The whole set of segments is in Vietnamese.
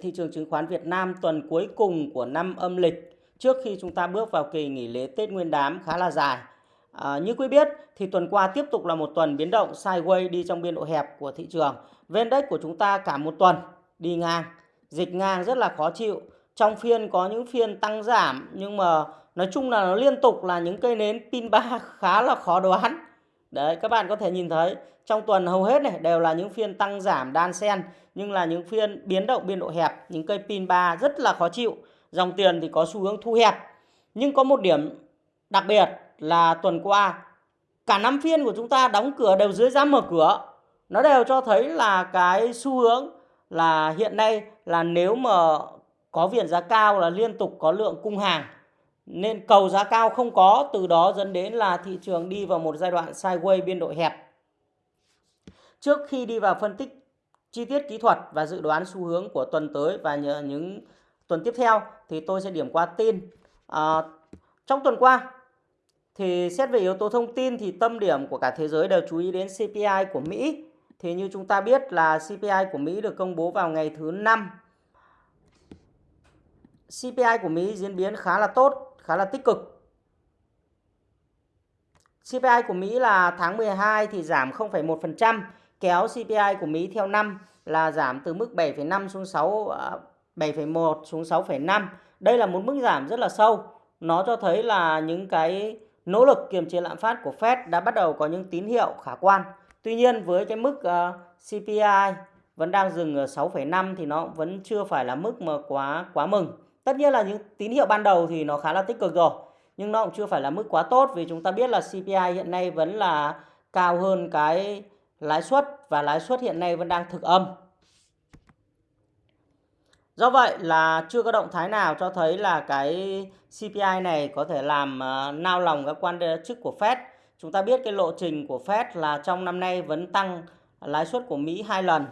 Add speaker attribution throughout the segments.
Speaker 1: thị trường chứng khoán Việt Nam tuần cuối cùng của năm âm lịch trước khi chúng ta bước vào kỳ nghỉ lễ Tết Nguyên đán khá là dài. À, như quý biết thì tuần qua tiếp tục là một tuần biến động sideways đi trong biên độ hẹp của thị trường. VN Index của chúng ta cả một tuần đi ngang, dịch ngang rất là khó chịu. Trong phiên có những phiên tăng giảm nhưng mà nói chung là nó liên tục là những cây nến pin ba khá là khó đoán. Đấy các bạn có thể nhìn thấy trong tuần hầu hết này đều là những phiên tăng giảm đan sen nhưng là những phiên biến động biên độ hẹp, những cây pin 3 rất là khó chịu. Dòng tiền thì có xu hướng thu hẹp. Nhưng có một điểm đặc biệt là tuần qua cả năm phiên của chúng ta đóng cửa đều dưới giá mở cửa. Nó đều cho thấy là cái xu hướng là hiện nay là nếu mà có viện giá cao là liên tục có lượng cung hàng nên cầu giá cao không có từ đó dẫn đến là thị trường đi vào một giai đoạn sideways biên độ hẹp Trước khi đi vào phân tích chi tiết kỹ thuật và dự đoán xu hướng của tuần tới và những tuần tiếp theo thì tôi sẽ điểm qua tin. À, trong tuần qua thì xét về yếu tố thông tin thì tâm điểm của cả thế giới đều chú ý đến CPI của Mỹ. Thì như chúng ta biết là CPI của Mỹ được công bố vào ngày thứ năm. CPI của Mỹ diễn biến khá là tốt, khá là tích cực. CPI của Mỹ là tháng 12 thì giảm 0,1%, kéo CPI của Mỹ theo năm là giảm từ mức 7,5 xuống 6 7,1 à, xuống 6,5. Đây là một mức giảm rất là sâu. Nó cho thấy là những cái nỗ lực kiềm chế lạm phát của Fed đã bắt đầu có những tín hiệu khả quan. Tuy nhiên với cái mức à, uh, CPI vẫn đang dừng ở 6,5 thì nó vẫn chưa phải là mức mà quá quá mừng. Tất nhiên là những tín hiệu ban đầu thì nó khá là tích cực rồi, nhưng nó cũng chưa phải là mức quá tốt vì chúng ta biết là CPI hiện nay vẫn là cao hơn cái lãi suất và lãi suất hiện nay vẫn đang thực âm. Do vậy là chưa có động thái nào cho thấy là cái CPI này có thể làm uh, nao lòng các quan chức của Fed. Chúng ta biết cái lộ trình của Fed là trong năm nay vẫn tăng lãi suất của Mỹ hai lần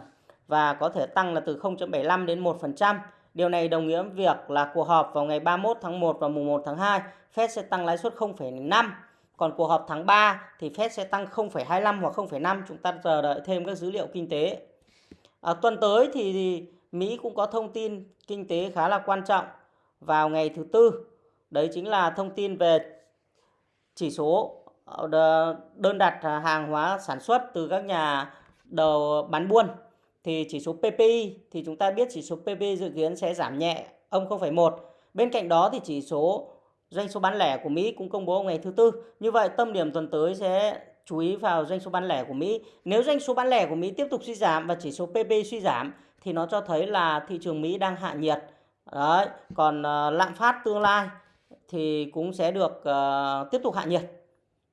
Speaker 1: và có thể tăng là từ 0.75 đến 1%. Điều này đồng nghĩa việc là cuộc họp vào ngày 31 tháng 1 và mùng 1 tháng 2, Fed sẽ tăng lãi suất 0,5 còn cuộc họp tháng 3 thì Fed sẽ tăng 0,25 hoặc 0,5. Chúng ta chờ đợi thêm các dữ liệu kinh tế. À, tuần tới thì Mỹ cũng có thông tin kinh tế khá là quan trọng vào ngày thứ tư. Đấy chính là thông tin về chỉ số ờ, đơn đặt hàng hóa sản xuất từ các nhà đầu bán buôn. Thì chỉ số PPI thì chúng ta biết chỉ số PPI dự kiến sẽ giảm nhẹ âm 0,1. Bên cạnh đó thì chỉ số doanh số bán lẻ của Mỹ cũng công bố ngày thứ tư. Như vậy tâm điểm tuần tới sẽ chú ý vào doanh số bán lẻ của Mỹ. Nếu doanh số bán lẻ của Mỹ tiếp tục suy giảm và chỉ số PP suy giảm thì nó cho thấy là thị trường Mỹ đang hạ nhiệt. Đấy, còn uh, lạm phát tương lai thì cũng sẽ được uh, tiếp tục hạ nhiệt.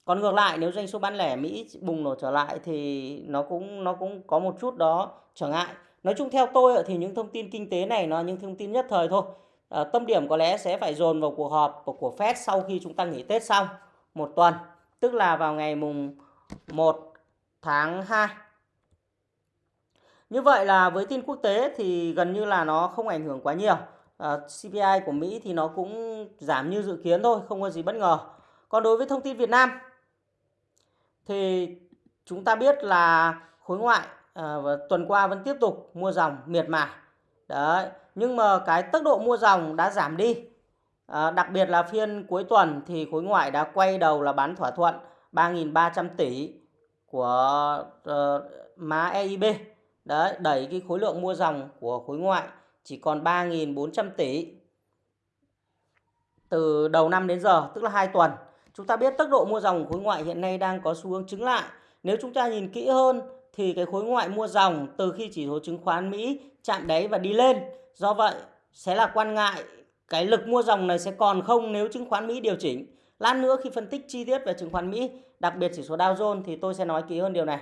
Speaker 1: Còn ngược lại nếu doanh số bán lẻ Mỹ bùng nổ trở lại thì nó cũng nó cũng có một chút đó trở ngại. Nói chung theo tôi thì những thông tin kinh tế này nó những thông tin nhất thời thôi à, tâm điểm có lẽ sẽ phải dồn vào cuộc họp của của Fed sau khi chúng ta nghỉ Tết xong một tuần, tức là vào ngày mùng 1 tháng 2. Như vậy là với tin quốc tế thì gần như là nó không ảnh hưởng quá nhiều. Ờ, à, CPI của Mỹ thì nó cũng giảm như dự kiến thôi, không có gì bất ngờ. Còn đối với thông tin Việt Nam thì chúng ta biết là khối ngoại à, tuần qua vẫn tiếp tục mua dòng miệt mài. Đấy, nhưng mà cái tốc độ mua dòng đã giảm đi. À, đặc biệt là phiên cuối tuần thì khối ngoại đã quay đầu là bán thỏa thuận 3.300 tỷ của uh, má EIB. Đấy, đẩy cái khối lượng mua dòng của khối ngoại chỉ còn 3.400 tỷ từ đầu năm đến giờ, tức là 2 tuần. Chúng ta biết tốc độ mua dòng khối ngoại hiện nay đang có xu hướng chứng lại. Nếu chúng ta nhìn kỹ hơn thì cái khối ngoại mua dòng từ khi chỉ số chứng khoán Mỹ chạm đáy và đi lên Do vậy sẽ là quan ngại cái lực mua dòng này sẽ còn không nếu chứng khoán Mỹ điều chỉnh. Lát nữa khi phân tích chi tiết về chứng khoán Mỹ, đặc biệt chỉ số Dow Jones thì tôi sẽ nói kỹ hơn điều này.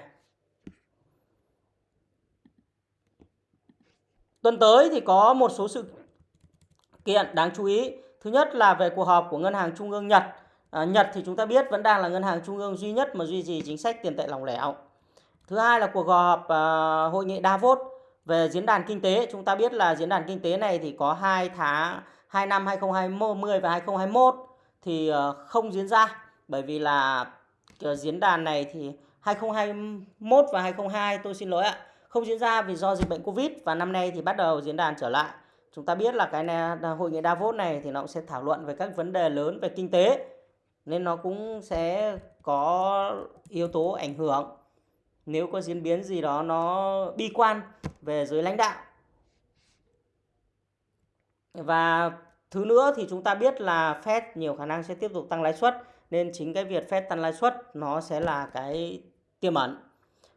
Speaker 1: Tuần tới thì có một số sự kiện đáng chú ý. Thứ nhất là về cuộc họp của Ngân hàng Trung ương Nhật. À, Nhật thì chúng ta biết vẫn đang là ngân hàng trung ương duy nhất mà duy trì chính sách tiền tệ lỏng lẻo. Thứ hai là cuộc họp à, hội nghị Davos về diễn đàn kinh tế, chúng ta biết là diễn đàn kinh tế này thì có 2 tháng 2 năm 2020 và 2021 thì ờ, không diễn ra bởi vì là ờ, diễn đàn này thì 2021 và 2022 tôi xin lỗi ạ, không diễn ra vì do dịch bệnh Covid và năm nay thì bắt đầu diễn đàn trở lại. Chúng ta biết là cái này, hội nghị Davos này thì nó cũng sẽ thảo luận về các vấn đề lớn về kinh tế nên nó cũng sẽ có yếu tố ảnh hưởng nếu có diễn biến gì đó nó bi quan về giới lãnh đạo. Và thứ nữa thì chúng ta biết là Fed nhiều khả năng sẽ tiếp tục tăng lãi suất nên chính cái việc Fed tăng lãi suất nó sẽ là cái tiềm ẩn.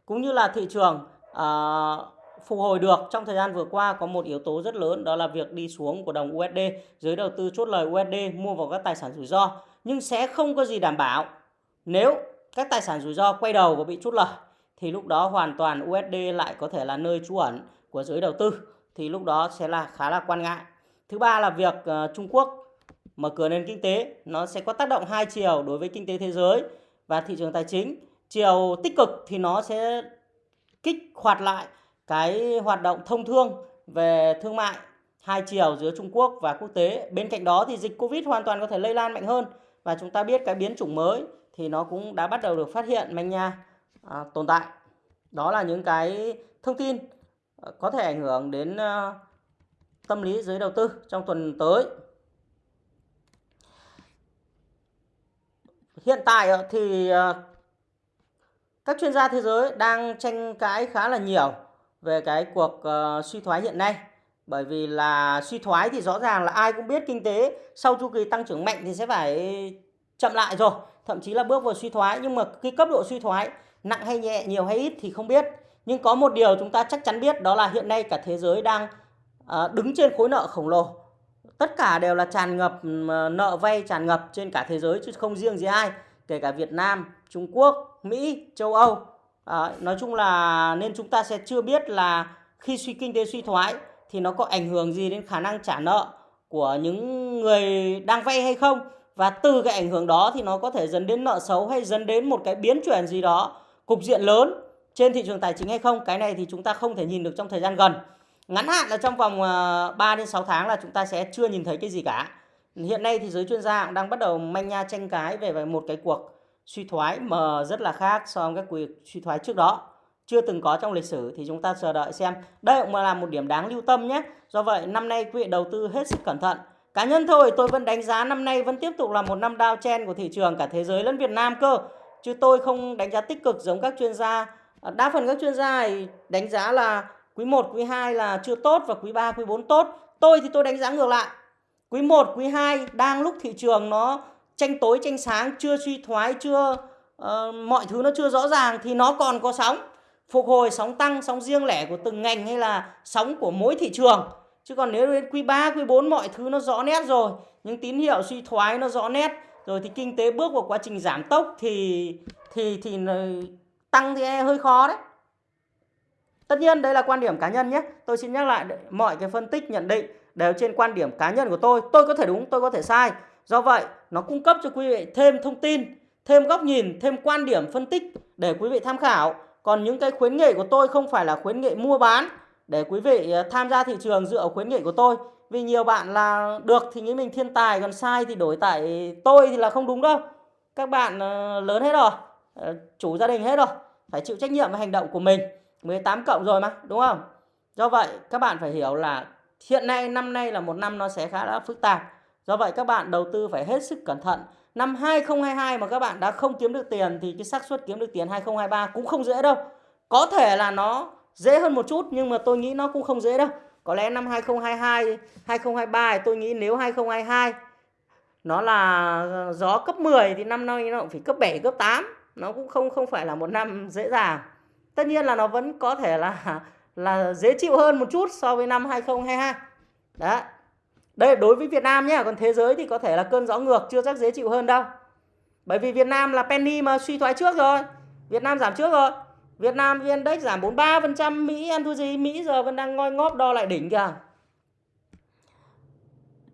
Speaker 1: Cũng như là thị trường uh, phục hồi được trong thời gian vừa qua có một yếu tố rất lớn đó là việc đi xuống của đồng USD. Giới đầu tư chốt lời USD mua vào các tài sản rủi ro nhưng sẽ không có gì đảm bảo nếu các tài sản rủi ro quay đầu và bị chốt lời thì lúc đó hoàn toàn USD lại có thể là nơi trú ẩn của giới đầu tư, thì lúc đó sẽ là khá là quan ngại. Thứ ba là việc ờ, Trung Quốc mở cửa nền kinh tế, nó sẽ có tác động hai chiều đối với kinh tế thế giới và thị trường tài chính. Chiều tích cực thì nó sẽ kích hoạt lại cái hoạt động thông thương về thương mại hai chiều giữa Trung Quốc và quốc tế. Bên cạnh đó thì dịch Covid hoàn toàn có thể lây lan mạnh hơn và chúng ta biết cái biến chủng mới thì nó cũng đã bắt đầu được phát hiện manh nha à, tồn tại. Đó là những cái thông tin à, có thể ảnh hưởng đến à, tâm lý giới đầu tư trong tuần tới. Hiện tại thì à, các chuyên gia thế giới đang tranh cãi khá là nhiều về cái cuộc suy thoái hiện nay. Bởi vì là suy thoái thì rõ ràng là ai cũng biết kinh tế sau chu kỳ tăng trưởng mạnh thì sẽ phải chậm lại rồi, thậm chí là bước vào suy thoái nhưng mà cái cấp độ suy thoái nặng hay nhẹ, nhiều hay ít thì không biết. Nhưng có một điều chúng ta chắc chắn biết đó là hiện nay cả thế giới đang ờ, đứng trên khối nợ khổng lồ. Tất cả đều là tràn ngập nợ vay tràn ngập trên cả thế giới chứ không riêng gì ai, kể cả Việt Nam, Trung Quốc, Mỹ, châu Âu À, nói chung là nên chúng ta sẽ chưa biết là khi suy kinh tế suy thoái thì nó có ảnh hưởng gì đến khả năng trả nợ của những người đang vay hay không và từ cái ảnh hưởng đó thì nó có thể dẫn đến nợ xấu hay dẫn đến một cái biến chuyển gì đó cục diện lớn trên thị trường tài chính hay không, cái này thì chúng ta không thể nhìn được trong thời gian gần. Ngắn hạn là trong vòng ờ, 3 đến 6 tháng là chúng ta sẽ chưa nhìn thấy cái gì cả. Hiện nay thì giới chuyên gia cũng đang bắt đầu manh nha tranh cái về một cái cuộc suy thoái mà rất là khác so với các cuộc suy thoái trước đó. Chưa từng có trong lịch sử thì chúng ta chờ đợi xem. Đây cũng là một điểm đáng lưu tâm nhé. Do vậy, năm nay quý vị đầu tư hết sức cẩn thận. Cá nhân thôi, tôi vẫn đánh giá năm nay vẫn tiếp tục là một năm đao chen của thị trường cả thế giới lẫn Việt Nam cơ chứ tôi không đánh giá tích cực giống các chuyên gia. Ờ, đa phần các chuyên gia đánh giá là quý 1, quý 2 là chưa tốt và quý 3, quý 4 tốt. Tôi thì tôi đánh giá ngược lại. Quý 1, quý 2 đang lúc thị trường nó tranh tối tranh sáng chưa suy thoái chưa uh, mọi thứ nó chưa rõ ràng thì nó còn có sóng. Phục hồi sóng tăng sóng riêng lẻ của từng ngành hay là sóng của mỗi thị trường. Chứ còn nếu đến quý 3, quý 4 mọi thứ nó rõ nét rồi những tín hiệu suy thoái nó rõ nét rồi thì kinh tế bước vào quá trình giảm tốc thì thì thì tăng thì e hơi khó đấy tất nhiên đây là quan điểm cá nhân nhé tôi xin nhắc lại mọi cái phân tích nhận định đều trên quan điểm cá nhân của tôi tôi có thể đúng tôi có thể sai Do vậy, nó cung cấp cho quý vị thêm thông tin, thêm góc nhìn, thêm quan điểm phân tích để quý vị tham khảo. Còn những cái khuyến nghị của tôi không phải là khuyến nghị mua bán để quý vị ờ, tham gia thị trường dựa khuyến nghị của tôi. Vì nhiều bạn là được thì nghĩ mình thiên tài, còn sai thì đổi tại tôi thì là không đúng đâu. Các bạn ờ, lớn hết rồi, ờ, chủ gia đình hết rồi, phải chịu trách nhiệm với hành động của mình. 18 cộng rồi mà, đúng không? Do vậy, các bạn phải hiểu là hiện nay năm nay là một năm nó sẽ khá là phức tạp Do vậy các bạn đầu tư phải hết sức cẩn thận. Năm 2022 mà các bạn đã không kiếm được tiền thì cái xác suất kiếm được tiền 2023 cũng không dễ đâu. Có thể là nó dễ hơn một chút nhưng mà tôi nghĩ nó cũng không dễ đâu. Có lẽ năm 2022, 2023 thì tôi nghĩ nếu 2022 nó là gió cấp 10 thì năm nay nó cũng phải cấp 7, cấp 8. Nó cũng không không phải là một năm dễ dàng. Tất nhiên là nó vẫn có thể là là dễ chịu hơn một chút so với năm 2022. Đấy, đây đối với Việt Nam nhé, còn thế giới thì có thể là cơn gió ngược chưa chắc dễ chịu hơn đâu. Bởi vì Việt Nam là penny mà suy thoái trước rồi. Việt Nam giảm trước rồi. Việt Nam VN Index giảm 43%, Mỹ ăn thua gì? Mỹ giờ vẫn đang ngoi ngóp đo lại đỉnh kìa.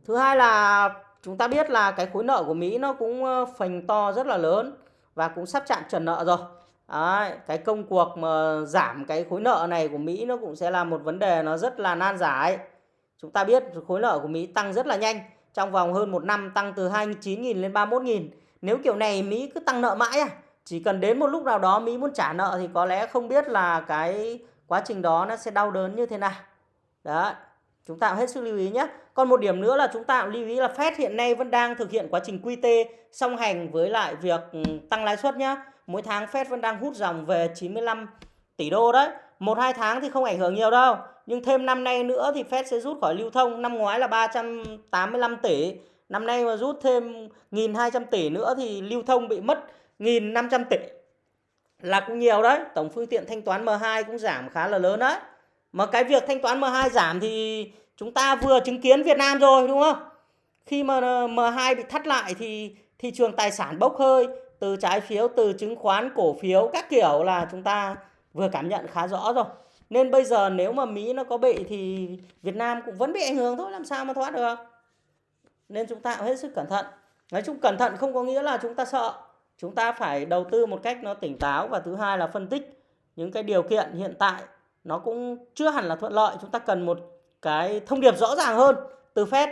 Speaker 1: Thứ hai là chúng ta biết là cái khối nợ của Mỹ nó cũng ờ, phành to rất là lớn và cũng sắp chạm trần nợ rồi. Đấy, cái công cuộc mà giảm cái khối nợ này của Mỹ nó cũng sẽ là một vấn đề nó rất là nan giải. Chúng ta biết khối nợ của Mỹ tăng rất là nhanh. Trong vòng hơn một năm tăng từ 29.000 lên 31.000. Nếu kiểu này Mỹ cứ tăng nợ mãi à? Chỉ cần đến một lúc nào đó Mỹ muốn trả nợ thì có lẽ không biết là cái quá trình đó nó sẽ đau đớn như thế nào. đó, chúng ta hết sức lưu ý nhé. Còn một điểm nữa là chúng ta lưu ý là Fed hiện nay vẫn đang thực hiện quá trình QT song hành với lại việc ừ, tăng lãi suất nhé. Mỗi tháng Fed vẫn đang hút dòng về 95 tỷ đô đấy. Một, hai tháng thì không ảnh hưởng nhiều đâu. Nhưng thêm năm nay nữa thì Fed sẽ rút khỏi lưu thông. Năm ngoái là 385 tỷ. Năm nay mà rút thêm 1.200 tỷ nữa thì lưu thông bị mất 1.500 tỷ. Là cũng nhiều đấy. Tổng phương tiện thanh toán M2 cũng giảm khá là lớn đấy. Mà cái việc thanh toán M2 giảm thì chúng ta vừa chứng kiến Việt Nam rồi đúng không? Khi mà ờ, M2 bị thắt lại thì thị trường tài sản bốc hơi từ trái phiếu, từ chứng khoán, cổ phiếu các kiểu là chúng ta vừa cảm nhận khá rõ rồi. Nên bây giờ nếu mà Mỹ nó có bị thì Việt Nam cũng vẫn bị ảnh hưởng thôi, làm sao mà thoát được. Nên chúng ta hết sức cẩn thận. Nói chung cẩn thận không có nghĩa là chúng ta sợ. Chúng ta phải đầu tư một cách nó tỉnh táo và thứ hai là phân tích những cái điều kiện hiện tại nó cũng chưa hẳn là thuận lợi. Chúng ta cần một cái thông điệp rõ ràng hơn từ Fed.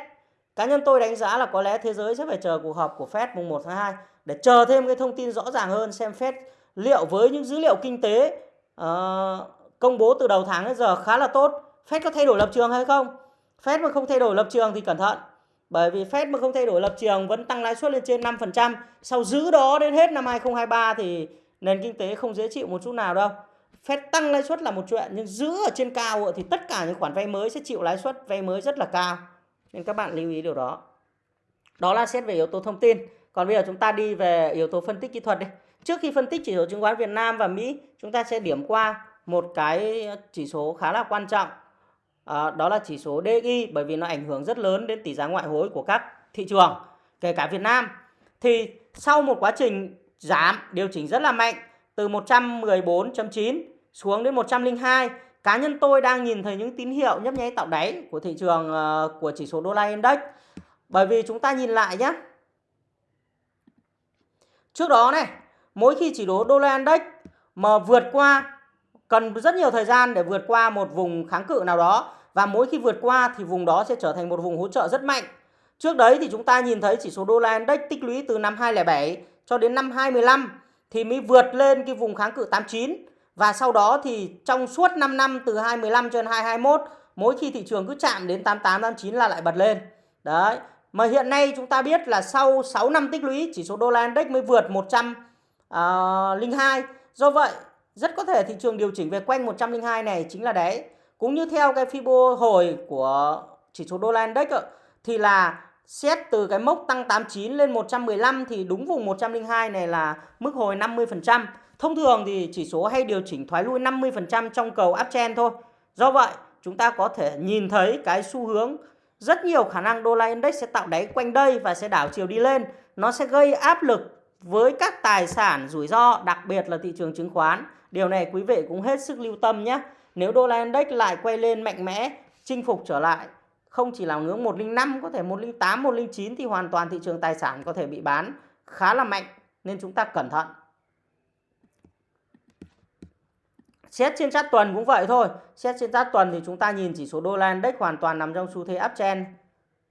Speaker 1: Cá nhân tôi đánh giá là có lẽ thế giới sẽ phải chờ cuộc họp của Fed mùng 1 tháng 2 để chờ thêm cái thông tin rõ ràng hơn xem Fed liệu với những dữ liệu kinh tế uh, công bố từ đầu tháng đến giờ khá là tốt, Fed có thay đổi lập trường hay không? Fed mà không thay đổi lập trường thì cẩn thận. Bởi vì Fed mà không thay đổi lập trường vẫn tăng lãi suất lên trên 5%, sau giữ đó đến hết năm 2023 thì nền kinh tế không dễ chịu một chút nào đâu. Fed tăng lãi suất là một chuyện nhưng giữ ở trên cao thì tất cả những khoản vay mới sẽ chịu lãi suất vay mới rất là cao. Nên các bạn lưu ý điều đó. Đó là xét về yếu tố thông tin. Còn bây giờ chúng ta đi về yếu tố phân tích kỹ thuật đi. Trước khi phân tích chỉ số chứng khoán Việt Nam và Mỹ, chúng ta sẽ điểm qua một cái chỉ số khá là quan trọng. À, đó là chỉ số DXY bởi vì nó ảnh hưởng rất lớn đến tỷ giá ngoại hối của các thị trường, kể cả Việt Nam. Thì sau một quá trình giảm điều chỉnh rất là mạnh từ 114.9 xuống đến 102, cá nhân tôi đang nhìn thấy những tín hiệu nhấp nháy tạo đáy của thị trường uh, của chỉ số đô la index. Bởi vì chúng ta nhìn lại nhé. Trước đó này, mỗi khi chỉ số đô la index mà vượt qua cần rất nhiều thời gian để vượt qua một vùng kháng cự nào đó và mỗi khi vượt qua thì vùng đó sẽ trở thành một vùng hỗ trợ rất mạnh. Trước đấy thì chúng ta nhìn thấy chỉ số đô la index tích lũy từ năm 2007 cho đến năm 2015 thì mới vượt lên cái vùng kháng cự 89 và sau đó thì trong suốt 5 năm từ 2015 cho đến 2021 mỗi khi thị trường cứ chạm đến 88 89 là lại bật lên. Đấy. Mà hiện nay chúng ta biết là sau 6 năm tích lũy, chỉ số đô la index mới vượt 102. Ờ, Do vậy, rất có thể thị trường điều chỉnh về quanh 102 này chính là đấy. Cũng như theo cái Fibo hồi của chỉ số đô la index thì là xét từ cái mốc tăng 89 lên 115 thì đúng vùng 102 này là mức hồi 50%. Thông thường thì chỉ số hay điều chỉnh thoái lui 50% trong cầu uptrend thôi. Do vậy, chúng ta có thể nhìn thấy cái xu hướng rất nhiều khả năng đô la index sẽ tạo đáy quanh đây và sẽ đảo chiều đi lên. Nó sẽ gây áp lực với các tài sản rủi ro, đặc biệt là thị trường chứng khoán. Điều này quý vị cũng hết sức lưu tâm nhé. Nếu đô la index lại quay lên mạnh mẽ, chinh phục trở lại không chỉ là ngưỡng 105 có thể 108, 109 thì hoàn toàn thị trường tài sản có thể bị bán khá là mạnh nên chúng ta cẩn thận. Xét trên chart tuần cũng vậy thôi. Xét trên chart tuần thì chúng ta nhìn chỉ số đô la index hoàn toàn nằm trong xu thế uptrend.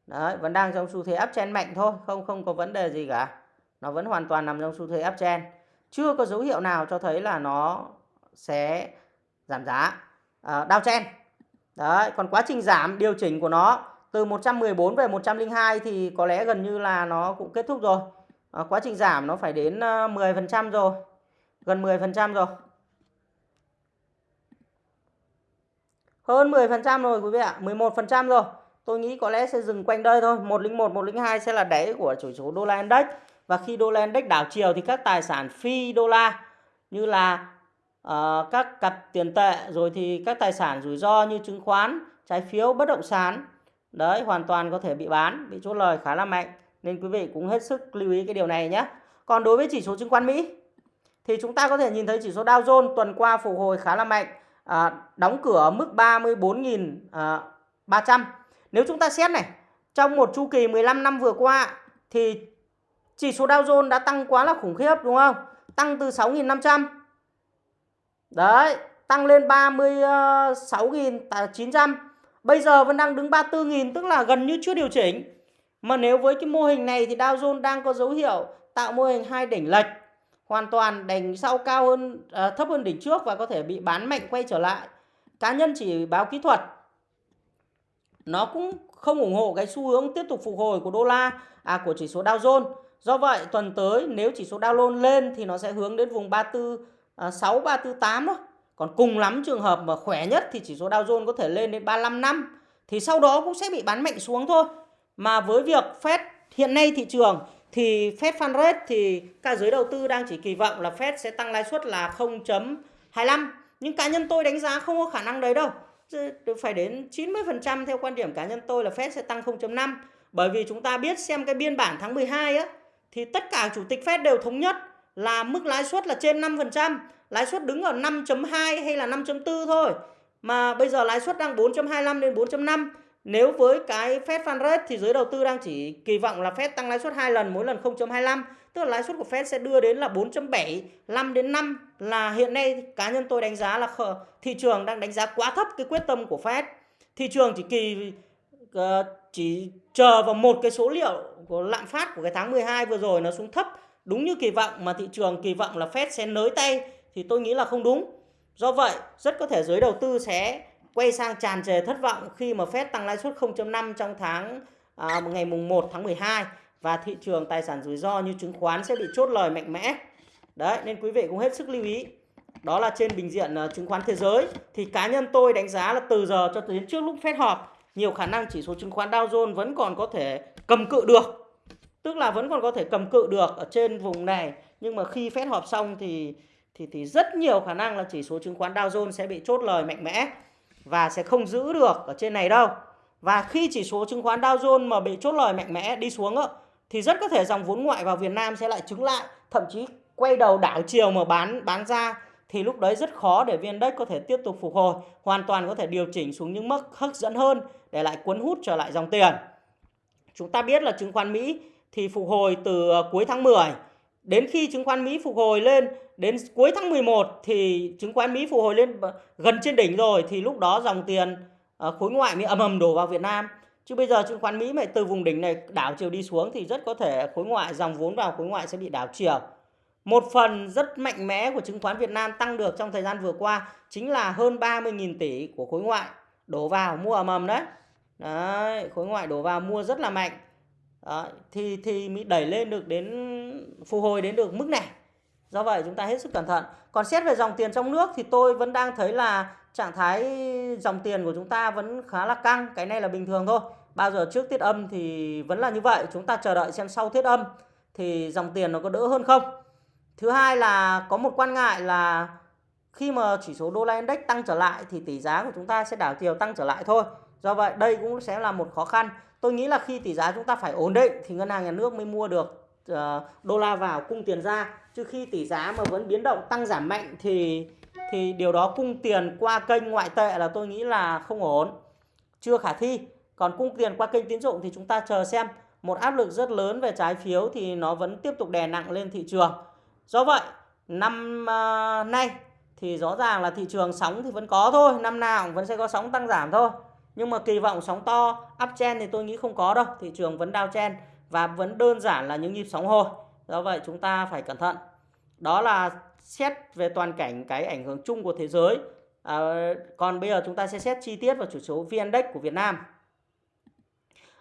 Speaker 1: Đấy, vẫn đang trong xu thế uptrend mạnh thôi, không không có vấn đề gì cả. Nó vẫn hoàn toàn nằm trong xu thế uptrend. Chưa có dấu hiệu nào cho thấy là nó sẽ giảm giá. Ờ, à, chen. Đấy, còn quá trình giảm điều chỉnh của nó từ 114 về 102 thì có lẽ gần như là nó cũng kết thúc rồi. À, quá trình giảm nó phải đến ờ, 10% rồi. Gần 10% rồi. Hơn 10% rồi quý vị ạ, 11% rồi. Tôi nghĩ có lẽ sẽ dừng quanh đây thôi. 101, 102 sẽ là đáy của chỉ số đô la index. Và khi đô la index đảo chiều thì các tài sản phi đô la như là uh, các cặp tiền tệ rồi thì các tài sản rủi ro như chứng khoán, trái phiếu, bất động sản đấy hoàn toàn có thể bị bán, bị chốt lời khá là mạnh nên quý vị cũng hết sức lưu ý cái điều này nhé. Còn đối với chỉ số chứng khoán Mỹ thì chúng ta có thể nhìn thấy chỉ số Dow Jones tuần qua phục hồi khá là mạnh, à, đóng cửa ở mức 34.300. À, Nếu chúng ta xét này, trong một chu kỳ 15 năm vừa qua thì chỉ số Dow Jones đã tăng quá là khủng khiếp đúng không? Tăng từ 6.500 Đấy, tăng lên 36.900. À, Bây giờ vẫn đang đứng 34.000 tức là gần như chưa điều chỉnh. Mà nếu với cái mô hình này thì Dow Jones đang có dấu hiệu tạo mô hình hai đỉnh lệch. Hoàn toàn đỉnh sau cao hơn à, thấp hơn đỉnh trước và có thể bị bán mạnh quay trở lại. cá nhân chỉ báo kỹ thuật nó cũng không ủng hộ cái xu hướng tiếp tục phục hồi của đô la à của chỉ số Dow Jones. Do vậy tuần tới nếu chỉ số Dow Jones lên thì nó sẽ hướng đến vùng 34 à, 6 348 đó. Còn cùng lắm trường hợp mà khỏe nhất thì chỉ số Dow Jones có thể lên đến 35 năm thì sau đó cũng sẽ bị bán mạnh xuống thôi. Mà với việc Fed hiện nay thị trường thì Fed Fund Rate thì cả giới đầu tư đang chỉ kỳ vọng là Fed sẽ tăng lãi suất là 0.25 nhưng cá nhân tôi đánh giá không có khả năng đấy đâu phải đến 90% theo quan điểm cá nhân tôi là Fed sẽ tăng 0.5 bởi vì chúng ta biết xem cái biên bản tháng 12 á thì tất cả chủ tịch Fed đều thống nhất là mức lãi suất là trên 5%, lãi suất đứng ở 5.2 hay là 5.4 thôi. Mà bây giờ lãi suất đang 4.25 đến 4.5. Nếu với cái Fed Fund Rate thì giới đầu tư đang chỉ kỳ vọng là Fed tăng lãi suất hai lần mỗi lần 0.25, tức là lãi suất của Fed sẽ đưa đến là 4.7, 5 đến 5 là hiện nay cá nhân tôi đánh giá là thị trường đang đánh giá quá thấp cái quyết tâm của Fed. Thị trường chỉ kỳ ờ, chỉ chờ vào một cái số liệu của lạm phát của cái tháng 12 vừa rồi nó xuống thấp đúng như kỳ vọng mà thị trường kỳ vọng là Fed sẽ nới tay thì tôi nghĩ là không đúng. Do vậy, rất có thể giới đầu tư sẽ quay sang tràn trề thất vọng khi mà Fed tăng lãi suất 0.5 trong tháng à, ngày mùng 1 tháng 12 và thị trường tài sản rủi ro như chứng khoán sẽ bị chốt lời mạnh mẽ. Đấy, nên quý vị cũng hết sức lưu ý. Đó là trên bình diện uh, chứng khoán thế giới thì cá nhân tôi đánh giá là từ giờ cho đến trước lúc Fed họp nhiều khả năng chỉ số chứng khoán Dow Jones vẫn còn có thể cầm cự được. Tức là vẫn còn có thể cầm cự được ở trên vùng này, nhưng mà khi phép họp xong thì thì thì rất nhiều khả năng là chỉ số chứng khoán Dow Jones sẽ bị chốt lời mạnh mẽ và sẽ không giữ được ở trên này đâu. Và khi chỉ số chứng khoán Dow Jones mà bị chốt lời mạnh mẽ đi xuống đó, thì rất có thể dòng vốn ngoại vào Việt Nam sẽ lại chứng lại, thậm chí quay đầu đảo chiều mà bán bán ra thì lúc đấy rất khó để viên đất có thể tiếp tục phục hồi, hoàn toàn có thể điều chỉnh xuống những mức hấp dẫn hơn để lại cuốn hút trở lại dòng tiền. Chúng ta biết là chứng khoán Mỹ thì phục hồi từ ờ, cuối tháng 10 đến khi chứng khoán Mỹ phục hồi lên đến cuối tháng 11 thì chứng khoán Mỹ phục hồi lên gần trên đỉnh rồi thì lúc đó dòng tiền ờ, khối ngoại mới ầm ầm đổ vào Việt Nam. Chứ bây giờ chứng khoán Mỹ mà từ vùng đỉnh này đảo chiều đi xuống thì rất có thể khối ngoại dòng vốn vào khối ngoại sẽ bị đảo chiều. Một phần rất mạnh mẽ của chứng khoán Việt Nam tăng được trong thời gian vừa qua chính là hơn 30.000 tỷ của khối ngoại đổ vào mua ầm ầm đấy. Đấy, khối ngoại đổ vào mua rất là mạnh. Đó, thì thì mới đẩy lên được đến phục hồi đến được mức này. Do vậy chúng ta hết sức cẩn thận. Còn xét về dòng tiền trong nước thì tôi vẫn đang thấy là trạng thái dòng tiền của chúng ta vẫn khá là căng. Cái này là bình thường thôi. Bao giờ trước tiết âm thì vẫn là như vậy. Chúng ta chờ đợi xem sau tiết âm thì dòng tiền nó có đỡ hơn không. Thứ hai là có một quan ngại là khi mà chỉ số đô la index tăng trở lại thì tỷ giá của chúng ta sẽ đảo chiều tăng trở lại thôi. Do vậy đây cũng sẽ là một khó khăn. Tôi nghĩ là khi tỷ giá chúng ta phải ổn định thì ngân hàng nhà nước mới mua được uh, đô la vào cung tiền ra. Chứ khi tỷ giá mà vẫn biến động tăng giảm mạnh thì thì điều đó cung tiền qua kênh ngoại tệ là tôi nghĩ là không ổn. Chưa khả thi. Còn cung tiền qua kênh tín dụng thì chúng ta chờ xem một áp lực rất lớn về trái phiếu thì nó vẫn tiếp tục đè nặng lên thị trường. Do vậy, năm uh, nay thì rõ ràng là thị trường sóng thì vẫn có thôi, năm nào cũng vẫn sẽ có sóng tăng giảm thôi. Nhưng mà kỳ vọng sóng to uptrend thì tôi nghĩ không có đâu, thị trường vẫn downtrend và vẫn đơn giản là những nhịp sóng hồi. Do vậy chúng ta phải cẩn thận. Đó là xét về toàn cảnh cái ảnh hưởng chung của thế giới. À, còn bây giờ chúng ta sẽ xét chi tiết vào chỉ số VN-Index của Việt Nam.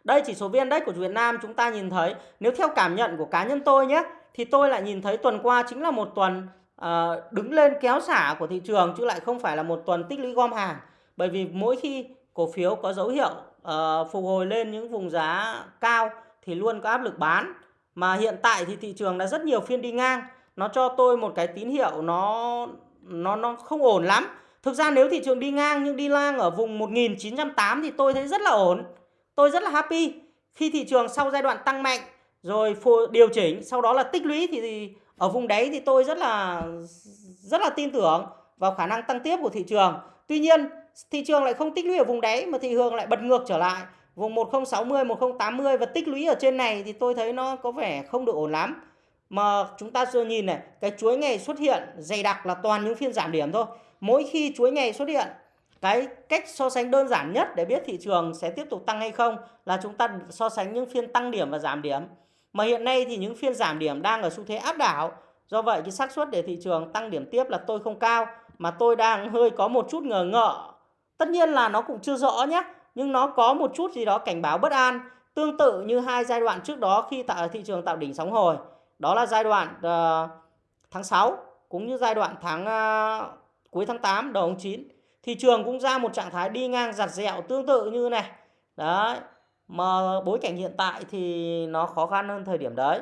Speaker 1: Đây chỉ số VN-Index của Việt Nam chúng ta nhìn thấy nếu theo cảm nhận của cá nhân tôi nhé thì tôi lại nhìn thấy tuần qua chính là một tuần à, đứng lên kéo xả của thị trường chứ lại không phải là một tuần tích lũy gom hàng bởi vì mỗi khi cổ phiếu có dấu hiệu uh, phục hồi lên những vùng giá cao thì luôn có áp lực bán. Mà hiện tại thì thị trường đã rất nhiều phiên đi ngang nó cho tôi một cái tín hiệu nó nó nó không ổn lắm. Thực ra nếu thị trường đi ngang nhưng đi lang ở vùng 1908 thì tôi thấy rất là ổn. Tôi rất là happy khi thị trường sau giai đoạn tăng mạnh rồi điều chỉnh sau đó là tích lũy thì, thì ở vùng đấy thì tôi rất là rất là tin tưởng vào khả năng tăng tiếp của thị trường. Tuy nhiên thị trường lại không tích lũy ở vùng đáy mà thị trường lại bật ngược trở lại. Vùng 1060 1080 và tích lũy ở trên này thì tôi thấy nó có vẻ không được ổn lắm. Mà chúng ta chưa nhìn này, cái chuỗi ngày xuất hiện dày đặc là toàn những phiên giảm điểm thôi. Mỗi khi chuỗi ngày xuất hiện, cái cách so sánh đơn giản nhất để biết thị trường sẽ tiếp tục tăng hay không là chúng ta so sánh những phiên tăng điểm và giảm điểm. Mà hiện nay thì những phiên giảm điểm đang ở xu thế áp đảo. Do vậy cái xác suất để thị trường tăng điểm tiếp là tôi không cao, mà tôi đang hơi có một chút ngờ ngợ Tất nhiên là nó cũng chưa rõ nhé, nhưng nó có một chút gì đó cảnh báo bất an, tương tự như hai giai đoạn trước đó khi tạo thị trường tạo đỉnh sóng hồi. Đó là giai đoạn uh, tháng 6 cũng như giai đoạn tháng uh, cuối tháng 8 đầu tháng 9. Thị trường cũng ra một trạng thái đi ngang giặt dẹo tương tự như này. Đấy. Mà bối cảnh hiện tại thì nó khó khăn hơn thời điểm đấy.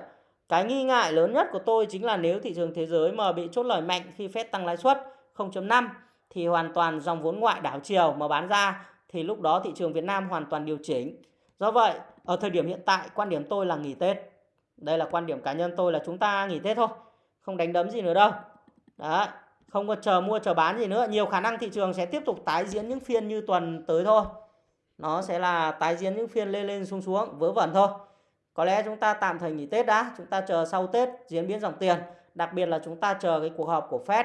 Speaker 1: Cái nghi ngại lớn nhất của tôi chính là nếu thị trường thế giới mà bị chốt lời mạnh khi Fed tăng lãi suất 0.5 thì hoàn toàn dòng vốn ngoại đảo chiều mà bán ra thì lúc đó thị trường Việt Nam hoàn toàn điều chỉnh. Do vậy, ở thời điểm hiện tại quan điểm tôi là nghỉ Tết. Đây là quan điểm cá nhân tôi là chúng ta nghỉ Tết thôi, không đánh đấm gì nữa đâu. Đấy, không có chờ mua chờ bán gì nữa, nhiều khả năng thị trường sẽ tiếp tục tái diễn những phiên như tuần tới thôi. Nó sẽ là tái diễn những phiên lên lên xuống xuống vớ vẩn thôi. Có lẽ chúng ta tạm thời nghỉ Tết đã, chúng ta chờ sau Tết diễn biến dòng tiền, đặc biệt là chúng ta chờ cái cuộc họp của Fed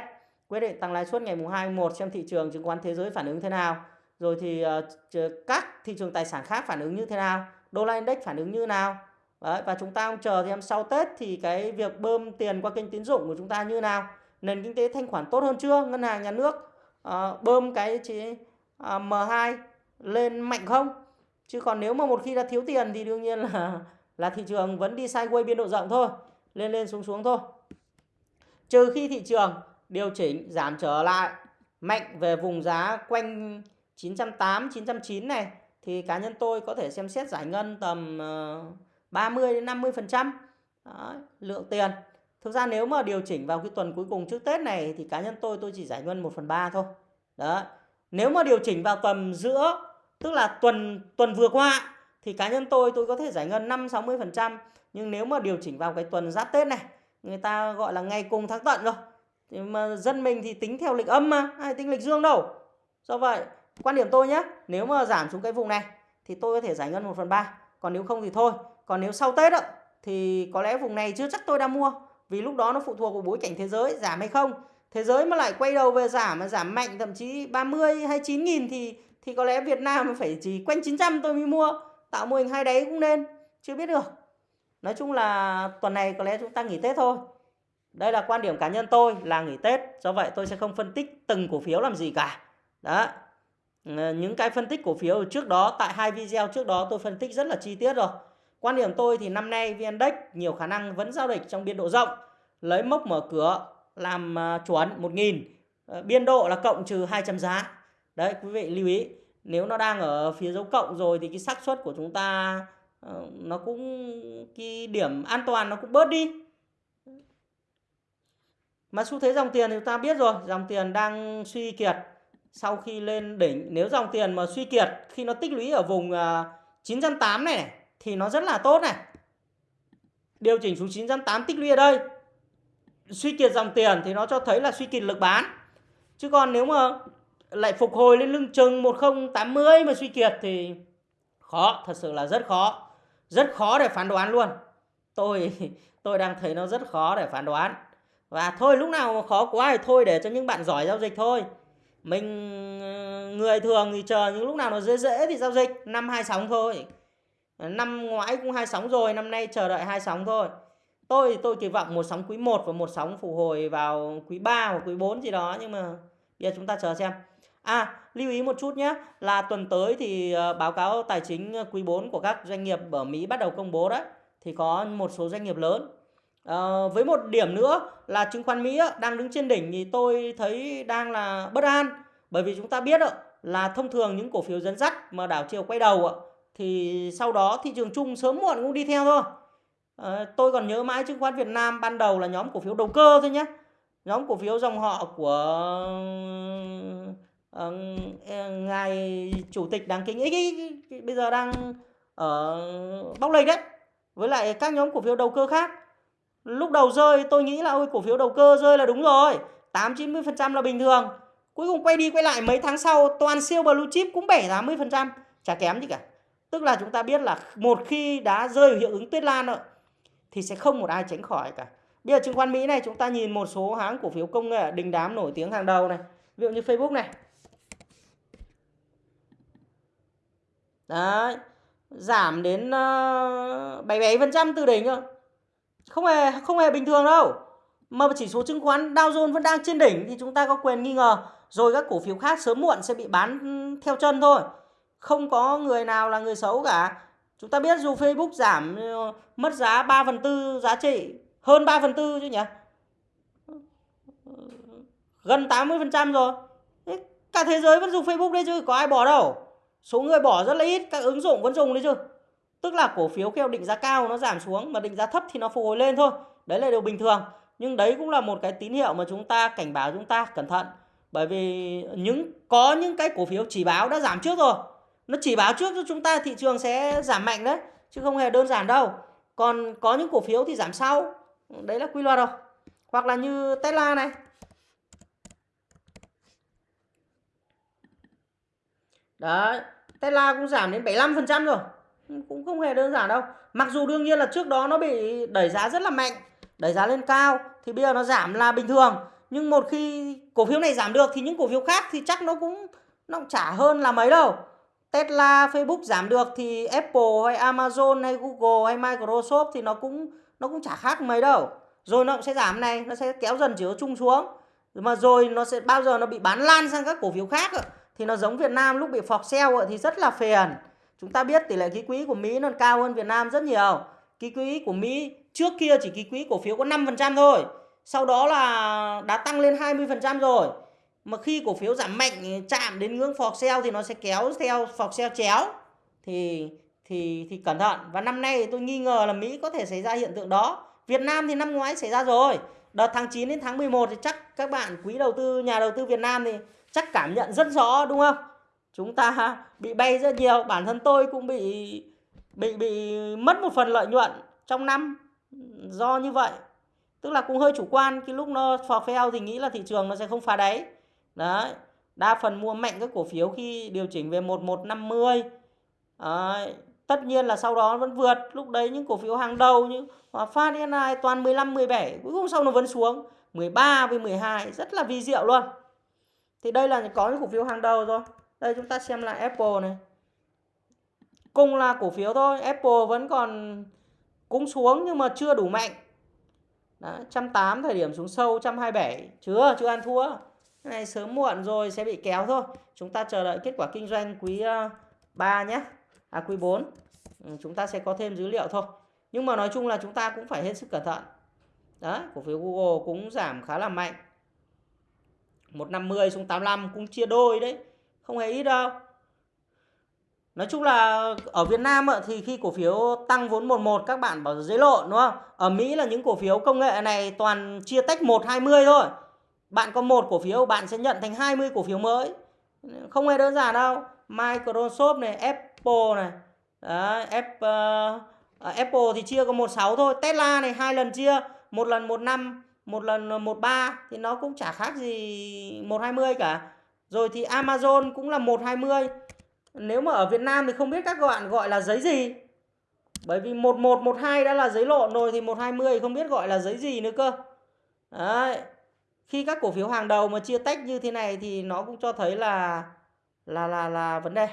Speaker 1: quyết định tăng lãi suất ngày mùng 2 1 xem thị trường chứng khoán thế giới phản ứng thế nào. Rồi thì uh, các thị trường tài sản khác phản ứng như thế nào, đô la index phản ứng như nào. Đấy, và chúng ta chờ thêm sau Tết thì cái việc bơm tiền qua kênh tín dụng của chúng ta như nào. Nền kinh tế thanh khoản tốt hơn chưa? Ngân hàng nhà nước uh, bơm cái chỉ, uh, M2 lên mạnh không? Chứ còn nếu mà một khi đã thiếu tiền thì đương nhiên là là thị trường vẫn đi sideways biên độ rộng thôi, lên lên xuống xuống thôi. Trừ khi thị trường điều chỉnh giảm trở lại mạnh về vùng giá quanh 980 909 này thì cá nhân tôi có thể xem xét giải ngân tầm ờ, 30 đến 50% lượng tiền. Thực ra nếu mà điều chỉnh vào cái tuần cuối cùng trước Tết này thì cá nhân tôi tôi chỉ giải ngân 1 phần 3 thôi. Đó. Nếu mà điều chỉnh vào tuần giữa tức là tuần tuần vừa qua thì cá nhân tôi tôi có thể giải ngân 5 60%, nhưng nếu mà điều chỉnh vào cái tuần giáp Tết này, người ta gọi là ngày cùng tháng tận rồi thì mà dân mình thì tính theo lịch âm mà ai tính lịch dương đâu. Do vậy quan điểm tôi nhé nếu mà giảm xuống cái vùng này thì tôi có thể giải ngân 1 phần 3 còn nếu không thì thôi. Còn nếu sau Tết đó, thì có lẽ vùng này chưa chắc tôi đã mua. Vì lúc đó nó phụ thuộc vào bối cảnh thế giới giảm hay không. Thế giới mà lại quay đầu về giảm mà giảm mạnh thậm chí 30 hay 9 nghìn thì thì có lẽ Việt Nam phải chỉ quanh 900 tôi mới mua. Tạo mô hình hai đáy cũng nên chưa biết được. Nói chung là tuần này có lẽ chúng ta nghỉ Tết thôi đây là quan điểm cá nhân tôi là nghỉ Tết, do vậy tôi sẽ không phân tích từng cổ phiếu làm gì cả. Đó. Ờ, những cái phân tích cổ phiếu trước đó tại hai video trước đó tôi phân tích rất là chi tiết rồi. Quan điểm tôi thì năm nay VN Index nhiều khả năng vẫn giao dịch trong biên độ rộng, lấy mốc mở cửa làm ờ, chuẩn 1000, ờ, biên độ là cộng trừ 200 giá. Đấy quý vị lưu ý, nếu nó đang ở phía dấu cộng rồi thì cái xác suất của chúng ta ờ, nó cũng cái điểm an toàn nó cũng bớt đi mà xu thế dòng tiền thì ta biết rồi, dòng tiền đang suy kiệt sau khi lên đỉnh. Nếu dòng tiền mà suy kiệt khi nó tích lũy ở vùng à, 908 này, này thì nó rất là tốt này. Điều chỉnh xuống 908 tích lũy ở đây. Suy kiệt dòng tiền thì nó cho thấy là suy kiệt lực bán. Chứ còn nếu mà lại phục hồi lên lưng chừng 1080 mà suy kiệt thì khó, thật sự là rất khó. Rất khó để phán đoán luôn. Tôi tôi đang thấy nó rất khó để phán đoán. Và thôi lúc nào khó quá thì thôi để cho những bạn giỏi giao dịch thôi. Mình ờ, người thường thì chờ những lúc nào nó dễ dễ thì giao dịch, năm hai sóng thôi. Năm ngoái cũng hai sóng rồi, năm nay chờ đợi hai sóng thôi. Tôi tôi kỳ vọng một sóng quý 1 và một sóng phục hồi vào quý 3 hoặc quý 4 gì đó nhưng mà bây giờ chúng ta chờ xem. À, lưu ý một chút nhé, là tuần tới thì ờ, báo cáo tài chính ờ, quý 4 của các doanh nghiệp ở Mỹ bắt đầu công bố đấy. Thì có một số doanh nghiệp lớn À, với một điểm nữa là chứng khoán Mỹ đang đứng trên đỉnh thì tôi thấy đang là bất an bởi vì chúng ta biết là thông thường những cổ phiếu dẫn dắt mà đảo chiều quay đầu thì sau đó thị trường chung sớm muộn cũng đi theo thôi. À, tôi còn nhớ mãi chứng khoán Việt Nam ban đầu là nhóm cổ phiếu đầu cơ thôi nhé. Nhóm cổ phiếu dòng họ của uh, ngài chủ tịch đáng kính ấy bây giờ đang ở bóc lệch đấy. Với lại các nhóm cổ phiếu đầu cơ khác Lúc đầu rơi tôi nghĩ là ôi cổ phiếu đầu cơ rơi là đúng rồi. 8-90% là bình thường. Cuối cùng quay đi quay lại mấy tháng sau toàn siêu blue chip cũng 7-80%. Chả kém gì cả. Tức là chúng ta biết là một khi đã rơi hiệu ứng tuyết lan rồi thì sẽ không một ai tránh khỏi cả. Bây giờ chứng khoán Mỹ này chúng ta nhìn một số hãng cổ phiếu công nghệ đình đám nổi tiếng hàng đầu này. Ví dụ như Facebook này. Đấy. Giảm đến ờ, uh, 77% từ đỉnh rồi không hề không hề bình thường đâu. Mà chỉ số chứng khoán Dow Jones vẫn đang trên đỉnh thì chúng ta có quyền nghi ngờ. Rồi các cổ phiếu khác sớm muộn sẽ bị bán ừ, theo chân thôi. Không có người nào là người xấu cả. Chúng ta biết dù Facebook giảm ừ, mất giá 3 phần tư giá trị, hơn 3 phần tư chứ nhỉ? Gần 80 phần trăm rồi. Cả thế giới vẫn dùng Facebook đấy chứ, có ai bỏ đâu. Số người bỏ rất là ít, các ứng dụng vẫn dùng đấy chứ tức là cổ phiếu khi định giá cao nó giảm xuống mà định giá thấp thì nó phục hồi lên thôi. Đấy là điều bình thường. Nhưng đấy cũng là một cái tín hiệu mà chúng ta, cảnh báo chúng ta cẩn thận. Bởi vì những, có những cái cổ phiếu chỉ báo đã giảm trước rồi. Nó chỉ báo trước cho chúng ta, thị trường sẽ giảm mạnh đấy, chứ không hề đơn giản đâu. Còn có những cổ phiếu thì giảm sau. Đấy là quy luật rồi. Hoặc là như Tesla này. Đấy, Tesla cũng giảm đến 75% rồi cũng không hề đơn giản đâu mặc dù đương nhiên là trước đó nó bị đẩy giá rất là mạnh đẩy giá lên cao thì bây giờ nó giảm là bình thường nhưng một khi cổ phiếu này giảm được thì những cổ phiếu khác thì chắc nó cũng nó cũng chả hơn là mấy đâu Tesla, Facebook giảm được thì Apple hay Amazon hay Google hay Microsoft thì nó cũng nó cũng chả khác mấy đâu. Rồi nó cũng sẽ giảm này, nó sẽ kéo dần chỉ số chung xuống. Mà rồi nó sẽ bao giờ nó bị bán lan sang các cổ phiếu khác thì nó giống Việt Nam lúc bị phọc sell thì rất là phiền. Chúng ta biết tỷ lệ ký quỹ của Mỹ nó cao hơn Việt Nam rất nhiều. Ký quỹ của Mỹ trước kia chỉ ký quỹ cổ phiếu có 5% thôi. Sau đó là đã tăng lên 20% rồi. Mà khi cổ phiếu giảm mạnh, chạm đến ngưỡng phọc sell thì nó sẽ kéo theo phọc sell chéo. Thì thì thì cẩn thận. Và năm nay tôi nghi ngờ là Mỹ có thể xảy ra hiện tượng đó. Việt Nam thì năm ngoái xảy ra rồi. Đợt tháng 9 đến tháng 11 thì chắc các bạn quý đầu tư, nhà đầu tư Việt Nam thì chắc cảm nhận rất rõ, đúng không? Chúng ta bị bay rất nhiều, bản thân tôi cũng bị bị bị mất một phần lợi nhuận trong năm do như vậy. Tức là cũng hơi chủ quan, cái lúc nó phò phèo thì nghĩ là thị trường nó sẽ không phá đáy. Đấy, đa phần mua mạnh các cổ phiếu khi điều chỉnh về 1150 đấy. tất nhiên là sau đó vẫn vượt. Lúc đấy những cổ phiếu hàng đầu như Hòa Phát SNI toàn 15 17 cuối cùng sau nó vẫn xuống. 13 với 12 rất là vi diệu luôn. Thì đây là có những cổ phiếu hàng đầu rồi đây chúng ta xem lại Apple này. Cùng là cổ phiếu thôi Apple vẫn còn cũng xuống nhưng mà chưa đủ mạnh. Đó, 108 thời điểm xuống sâu 127 chưa chưa ăn thua. Cái này sớm muộn rồi sẽ bị kéo thôi. Chúng ta chờ đợi kết quả kinh doanh quý ờ, 3 nhé. À quý 4 ừ, chúng ta sẽ có thêm dữ liệu thôi. Nhưng mà nói chung là chúng ta cũng phải hết sức cẩn thận. Đó cổ phiếu Google cũng giảm khá là mạnh. 150 xuống 85 cũng chia đôi đấy không hề ít đâu Nói chung là ở Việt Nam thì khi cổ phiếu tăng vốn 11 các bạn bảo dễ lộn đúng không? Ở Mỹ là những cổ phiếu công nghệ này toàn chia tách 1 20 thôi. Bạn có một cổ phiếu bạn sẽ nhận thành 20 cổ phiếu mới. Không hề đơn giản đâu. Microsoft này, Apple này. Đấy, Apple, uh, ờ, ờ, Apple thì chia có 16 thôi. Tesla này hai lần chia, một lần 15, một lần 13 thì nó cũng chả khác gì 120 cả. Rồi thì Amazon cũng là 120. Nếu mà ở Việt Nam thì không biết các bạn gọi là giấy gì. Bởi vì 1112 đã là giấy lộn rồi thì 120 không biết gọi là giấy gì nữa cơ. Đấy khi các cổ phiếu hàng đầu mà chia tách như thế này thì nó cũng cho thấy là là là là vấn đề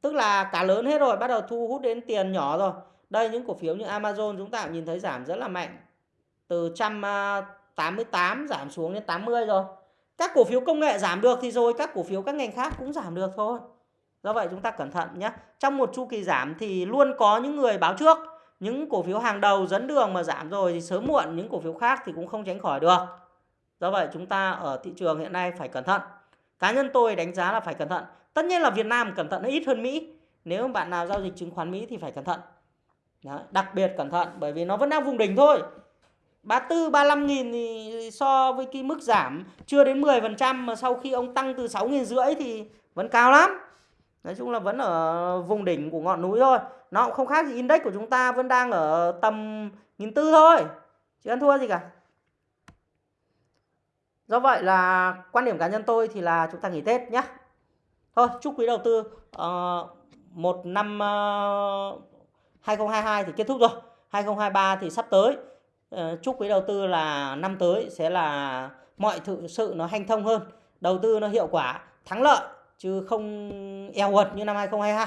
Speaker 1: tức là cả lớn hết rồi, bắt đầu thu hút đến tiền nhỏ rồi đây, những cổ phiếu như Amazon chúng ta cũng nhìn thấy giảm rất là mạnh từ 188 à, giảm xuống đến 80 rồi các cổ phiếu công nghệ giảm được thì rồi các cổ phiếu các ngành khác cũng giảm được thôi do vậy chúng ta cẩn thận nhé trong một chu kỳ giảm thì luôn có những người báo trước những cổ phiếu hàng đầu dẫn đường mà giảm rồi thì sớm muộn những cổ phiếu khác thì cũng không tránh khỏi được. Do vậy chúng ta ở thị trường hiện nay phải cẩn thận. Cá nhân tôi đánh giá là phải cẩn thận. Tất nhiên là Việt Nam cẩn thận ít hơn Mỹ. Nếu bạn nào giao dịch chứng khoán Mỹ thì phải cẩn thận. Đó, đặc biệt cẩn thận bởi vì nó vẫn đang vùng đỉnh thôi. 34, 35 nghìn thì so với cái mức giảm chưa đến 10% mà sau khi ông tăng từ 6 nghìn rưỡi thì vẫn cao lắm. Nói chung là vẫn ở vùng đỉnh của ngọn núi thôi. Nó cũng không khác gì index của chúng ta vẫn đang ở tầm nghìn tư thôi. Chứ ăn thua gì cả? Do vậy là quan điểm cá nhân tôi thì là chúng ta nghỉ tết nhé thôi chúc quý đầu tư uh, một năm ờ, uh, 2022 thì kết thúc rồi. 2023 thì sắp tới. Ờ, chúc quý đầu tư là năm tới sẽ là mọi thực sự nó hanh thông hơn, đầu tư nó hiệu quả, thắng lợi, chứ không eo uột như năm 2022